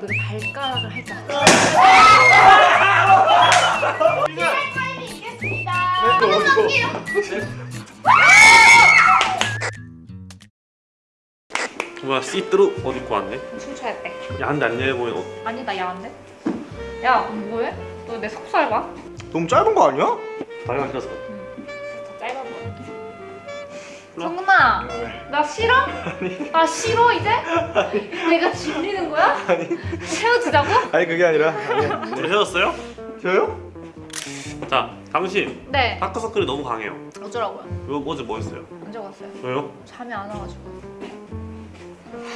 그 발가락을 살짝 타임이 있겠습니다. 뭐야 시트루 옷 입고 왔네? 춤춰야 돼 야한데 안 예뻐 보이는 옷 아니 나 야한데? 야 뭐해? 너 내 속살 봐? 너무 짧은 거 아니야? 다리가 길어서 정훈아 나 싫어? 나 싫어 이제? 내가 질리는 거야? 헤어지자고? 아니 그게 아니라. 둘이 헤어졌어요? 저요? 자 당신 네 다크서클이 너무 강해요 어쩌라고요? 이거 어제 뭐 했어요? 언제 갔어요? 왜요? 잠이 안 와가지고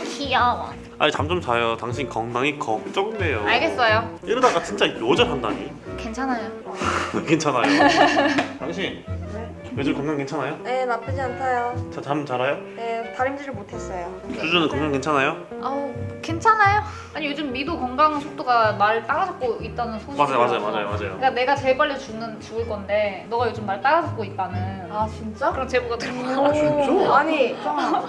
귀여워 아니 잠 좀 자요 당신 건강이 걱정돼요 알겠어요 이러다가 진짜 요절한다니 괜찮아요 괜찮아요 당신 요즘 건강 괜찮아요? 네, 나쁘지 않다요. 자, 잠 잘아요? 네, 다림질을 못했어요. 주주는 건강 괜찮아요? 아우 괜찮아요 아니 요즘 미도 건강 속도가 날 따라잡고 있다는 소식이 맞아요 맞아요 맞아요 맞아요 그러니까 내가 제일 빨리 죽는 죽을 건데 너가 요즘 날 따라잡고 있다는 아, 진짜? 그런 제보가 들어와 오, 진짜? 아니,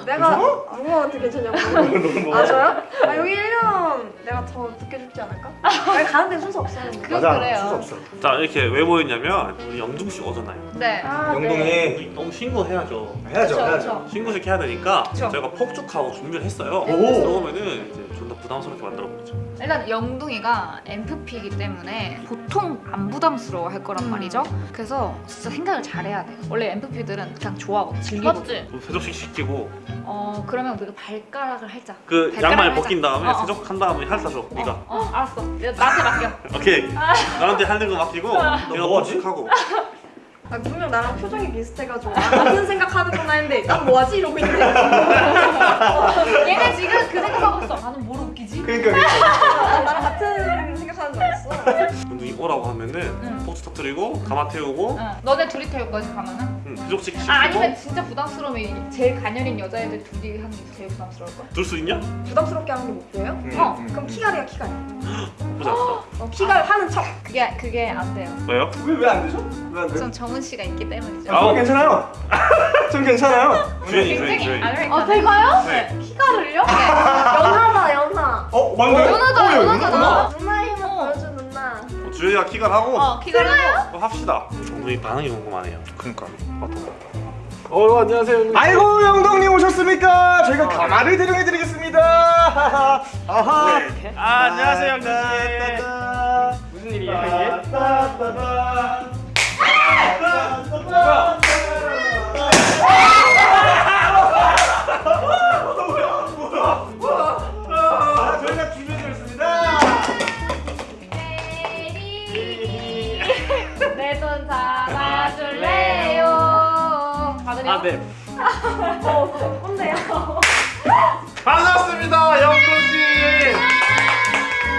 내가 누구한테 괜찮냐고. 아, 저요? 아, 여기 1년 내가 더 늦게 죽지 않을까? 아니, 가는 데 순서 없어요. 그건 맞아. 그래요. 수수 없어. 자 이렇게 왜 모였냐면 우리 영중 씨 오잖아요 네 아, 영동이 우리 너무 신고해야죠 해야죠 그쵸, 해야죠. 그쵸. 신고식 해야 되니까 그쵸. 저희가 폭죽하고 준비를 했어요 오. 그러면은 이제 존나 부담스럽게 만들어 보죠 일단 영둥이가 MFP이기 때문에 보통 안 부담스러워 할 거란 음. 말이죠 그래서 진짜 생각을 잘해야 돼요 원래 MFP들은 그냥 좋아하고 즐기고 맞지? 세족식 시키고 어 그러면 우리가 발가락을 살짝 그 발가락을 양말 살짝. 벗긴 다음에 어, 어. 세족한 다음에 핥아줘 네가 어, 어 알았어 나한테 맡겨 오케이 나한테 하는 거 맡기고 내가 뭐하지? 폭죽하고 아, 분명 나랑 표정이 비슷해가지고 아, 같은 생각하는구나 했는데 난 뭐하지? 이러고 있는데 얘네 지금 그 생각하고 있어 나는 뭐로 웃기지? 그러니까 그러니까. 응. 터뜨리고 가마 태우고 응. 너네 둘이 태울 거지 가면은? 응, 세족식 시키고 아 아니면 진짜 부담스러우면 제일 가녀린 여자애들 둘이 하는 게 제일 부담스러울 걸? 둘수 있냐? 부담스럽게 하는 게 목표예요? 음, 어, 음. 그럼 키갈이야, 키갈. 보자 보자 어, 키갈 하는 척. 그게 그게 안 돼요. 왜요? 왜 왜 안 되죠? 왜 안 돼요? 전 정은 씨가 있기 때문이죠. 아, 전 괜찮아요. 전 괜찮아요. 주연이 주연이 굉장히 주연이 안 아, 제가요? 네. 키갈을요? 연하다, 연하. 어 맞네. 연하다, 어, 야, 연하잖 주연이가 키갈 하고 어 기다려요. 어, 합시다. 영둥이 반응이 궁금하네요. 그러니까. 어 안녕하세요 아이고 영동님 오셨습니까? 저희가 가마를 대령해드리겠습니다. 아하. 아 안녕하세요 영둥 무슨 일이에요, 이게? 네. 어, 뭔데요? 반갑습니다 영동씨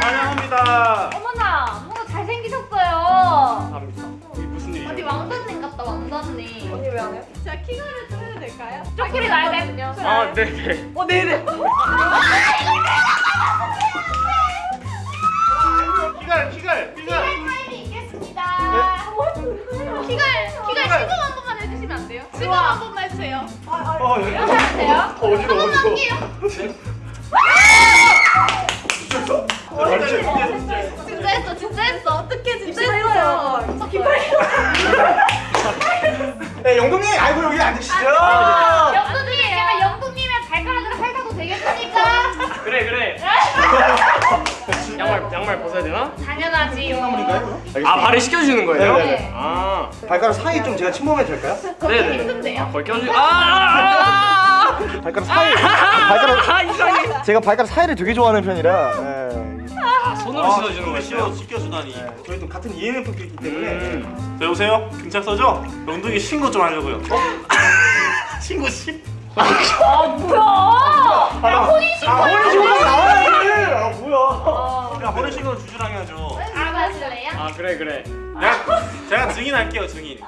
환영합니다 어머나, 뭔가 잘생기셨어요. 감사합니다 이게 무슨 일이에요? 어디 왕자님 같다 왕자님. 언니 왜 안 해요? 제가 키가를 틀어도 될까요? 쪼끼리 나야 돼. 아 네네 어, 네네. 돼요? 시간 한 번만 해주세요. 어, 여기. 이렇게 하면 돼요? 어지러 어지러. 진짜 했어, 진짜 했어. 어떻게 진짜 진짜 했어요? 했어요. 네 영동님 아이고 여기 앉으시죠. 영동님 제가 영동님의 발가락을 핥아도 되겠습니까? 그래 그래 양말 양말 벗어야 되나? 당연하지 요. 아 발을 시켜주는 거예요? 네네네. 아 발가락 사이 좀 제가 침범해도 될까요? 네네 힘든데요? 아, 거기 껴주 아 발가락 사이. 발가락 아, 이상해 제가 발가락 사이를 되게 좋아하는 편이라. 네. 아, 손으로 씻어주는 손으로 씻어? 씻겨주다니 네, 저희도 같은 ENFP이기 때문에 음. 저 여보세요? 경찰서죠? 영둥이 신고 좀 하려고요 신고 신아 뭐야? 아, 혼인 신고 나와야지. 아 뭐야? 야 혼인 신고는 주주랑 해야죠 알아주실래요? 아 그래 그래 제가, 제가 증인할게요 증인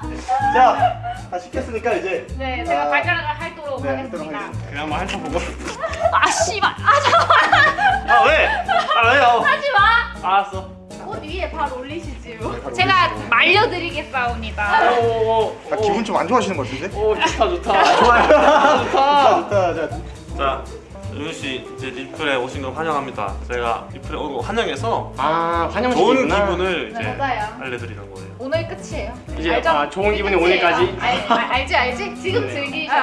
자, 다 시켰으니까 이제 네, 제가 아, 발가락을 핥도록 네, 하겠습니다. 그냥 한번 핥아보고 아 씨발, 아 잠깐 아 왜? 아 왜요? 하지 마. 알았어 옷 위에 발 올리시지요. 제가 말려드리겠사옵니다. 오 오오 아, 기분 좀 안 좋아하시는 것 같은데? 오 좋다 좋다 좋아요. 좋다 좋다. 자, 자 윤씨 이제 리플에 오신 걸 환영합니다. 제가 리플에 오고 환영해서 아 좋은 환영식이구나. 기분을 이제 네, 맞아요. 알려드리는 거예요. 오늘 끝이에요. 이제 알죠? 아, 좋은 기분이 끝이에요. 오늘까지? 알, 알, 알지 알지? 지금 네. 즐기셔.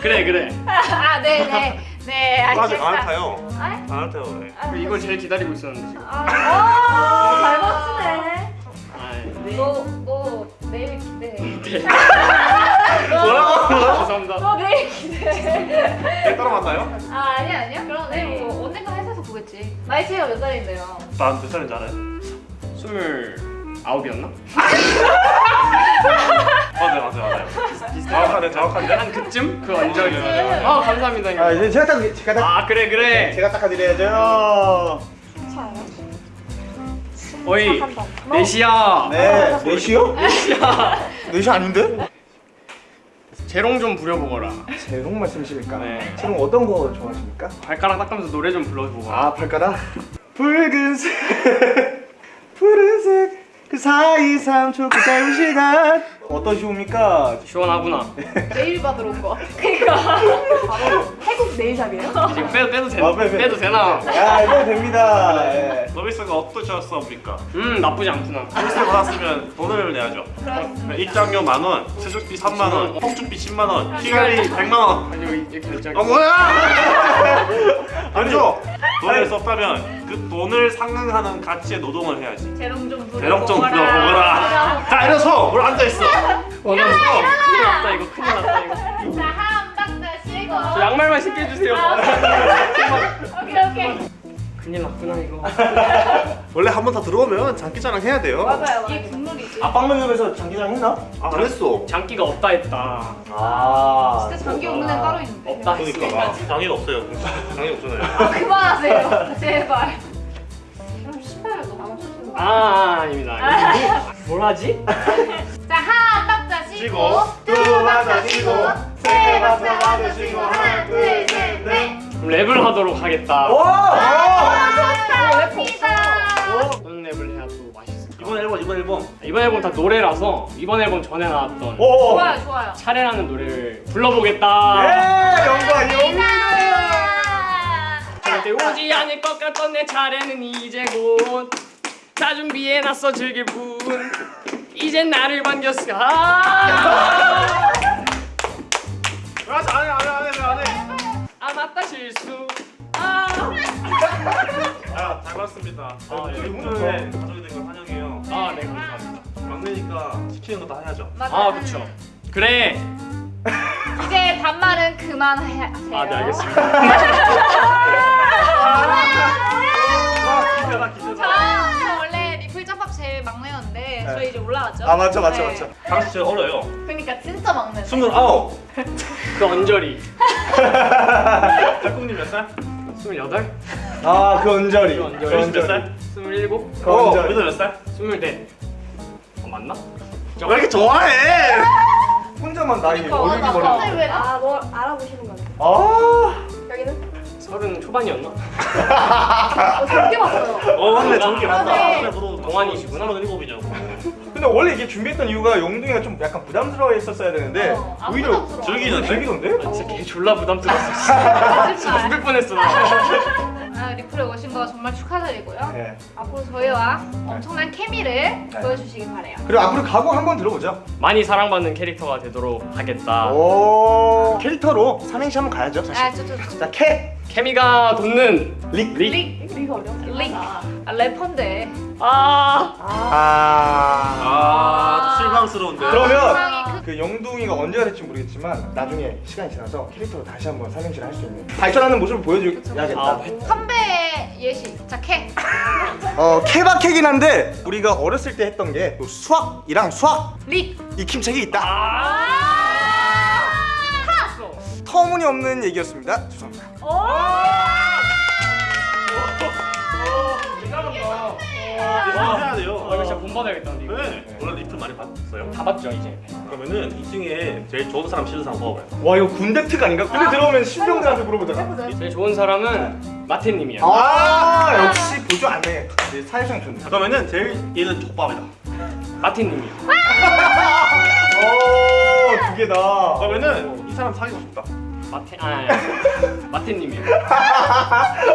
그래 그래. 아 네네 네 아직 안. 타요. 아, 안 타요. 네. 그리고 이걸 제일 기다리고 있었는데 지금. 아, 잘 맞추네. 아, 너너 내일 기대해. 내일 기대해. 네, 따로 만나요? 아 아니야 아니야. 그러네. 뭐 언젠가 회사에서 보겠지. 나이 차이가 몇 살인데요? 나몇 살인지 알아요? 스물 아홉이었나? 맞아요, 맞아요, 맞아요. 정확하네, 정확한데. 한 그쯤 그 언저리. 네. 아 감사합니다. 아 이제 제가 딱 제가 딱 아 그래 그래. 제가 닦아드려야죠. 어이. 내시야. 네, 넷이요? 내시야. 넷이 아닌데? 재롱 좀 부려보거라. 재롱 말씀이십니까? 네. 재롱 어떤 거 좋아하십니까? 발가락 닦으면서 노래 좀 불러보거라. 아 발가락 붉은색 푸른색 그 사이 3초 그 짧은 시간 어떠시옵니까? 시원하구나. 내일 받으러 온 거. 그러니까. 태국 네일샵이에요? 지금 빼도 빼도 되나? 아, 빼, 빼. 빼도 되나? 야 이거 됩니다 예. 서비스가 어떠셨습니까? 음 나쁘지 않구나. 서비스 받았으면 돈을 내야죠. 입장료 만 원, 세족비 3만 원, 폭주비 10만 원, 피갈리 100만 원. 아니 여기. 어 뭐야? 아니죠. 돈을 썼다면 그 돈을 상응하는 가치의 노동을 해야지. 재롱 좀 부려. 좀 불러보거라. 자 일어서. 뭘 앉아 있어. 큰일 났다 이거 큰일 났다 이거. 자한 박자 쉬고. 저 양말만 신게 해주세요. 오케이 오케이. 큰일 났구나 이거. 원래 한번더 들어오면 장기자랑 해야 돼요. 맞아요. 이게 국룰이지. 압박면접에서 장기장 했나? 아, 안 했어. 장기가 없다 했다. 아 진짜 장기 없는 애 따로 있는데. 없다 그러니까 했으니까. 장애가 없어요. 장애 없잖아요. 그만하세요. 제발. 그럼 신발을 너무 맞추시는 거. 아, 아 아닙니다. 뭘 하지? 자한 박자 쉬고 쉬고, 두 박자 쉬고 세 박자 쉬고 하나 그럼 랩을 하도록 하겠다. 좋답니다. 어떤 랩을 해야 또 맛있을까? 이번 앨범 이번 앨범 이번 앨범 다 노래라서 이번 앨범 전에 나왔던 오! 좋아요 좋아요. 차례라는 노래를 불러보겠다. 예! 영광이요! 절대 오지 않을 것 같던 내 차례는 이제 곧. 다 준비해놨어 즐길 뿐. 이젠 나를 반겼어. 아! 안해 안해. 아 맞다 실수. 아! 아, 잘 봤습니다. 아, 예. 리플에 가족이 된 걸 환영해요. 아, 네 감사합니다. 막내니까 시키는 거다 해야죠. 아 그렇죠. 그래. 이제 반말은 그만해야 아, 네. 알겠습니다. 저, 원래 리플 제일 막내였는데 저희 이제 올라왔죠. 아 맞죠 맞죠 네. 맞죠 당시 제가 어려요. 그러니까 진짜 막내. 스물아홉. 그 언저리. 짝꿍님 몇 살? 스물여덟. 아그 언저리 그 언저리. 그 언저리 살? 스물일곱. 그 어, 언저리 몇 살? 스물넷. 어 맞나? 왜 이렇게 좋아해? 혼자만 나이 그러니까, 맞아. 버려 갑자기 왜 나? 아, 뭐 알아보시는 건데. 아 여기는? 서른 초반이었나? 어, 적게 봤어요. 어 맞네 정기 맞다. 네. 그래, 너도 동안이시구나. 서른일곱이냐고. 근데 원래 이게 준비했던 이유가 영둥이가 좀 약간 부담스러워 했었어야 되는데 어, 안 오히려 부담스러워. 즐기는데? 즐기던데? 아 진짜 개 졸라 부담스러웠어. 진짜 죽을 뻔했어 나. 아, 리플에 오신 거 정말 축하드리고요. 네. 앞으로 저희와 엄청난 케미를 보여주시길 바래요. 그리고 앞으로 각오 한번 들어보죠 많이 사랑받는 캐릭터가 되도록 하겠다. 오 캐릭터로 삼행시 한번 가야죠 사실 아, 저, 저, 저. 자 캐! 케미가 돋는 릭! 릭. 릭, 이거 어려워. 릭. 아, 래퍼인데. 아. 아... 아 실망스러운데. 그러면 그 영둥이가 언제가 될지 모르겠지만 나중에 시간이 지나서 캐릭터로 다시 한번 삼행시를 할 수 있는 발전하는 모습을 보여줘야겠다 아, 선배 예시. 자, 캐. 어 케바케긴 한데 우리가 어렸을 때 했던 게그 수학이랑 수학 릭. 익힘책이 있다 아. 터무니없는 얘기였습니다 죄송합니다 해야 돼요. 아, 이거 진짜 본 받아야겠다 근데 이거. 네. 원래 리플 많이 봤어요. 다 봤죠 이제. 그러면은 이 중에 제일 좋은 사람 싫은 사람 뽑아봐요. 와 이거 군대 특 아닌가? 군대 들어오면 신병들한테 물어보더라 제일 좋은 사람은 마태님이야. 아 역시 보조 안 해 사회성 좋네 그러면은 제일 얘는 족밥이다. 마태님이야. 오두 개다 그러면은 이 사람 사귀고 싶다. 마태 아 마태님이요.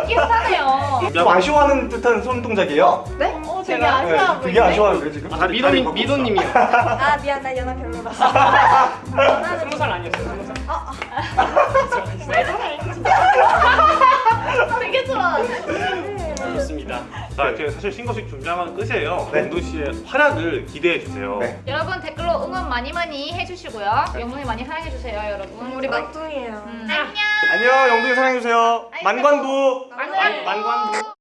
비슷하네요. 좀 아쉬워하는 듯한 손 동작이에요. 네? 어, 되게 제가- 아쉬워 네, 되게 아쉬워하는데 지금. 아, 미도님. 미도님이요. 아 미안 나 연하 별로라서. 연하는 스무 살 아니었어요. 스무 살. 되게 좋아. 자 이렇게 사실 신고식 준비하면 끝이에요. 네. 영도 씨의 활약을 기대해 주세요. 네. 여러분 댓글로 응원 많이 많이 해주시고요. 영문이 많이 사랑해 주세요, 여러분. 우리 막둥이에요. 음, 안녕. 안녕 영동이 사랑해 주세요. 만관부. 만관부. 만관부.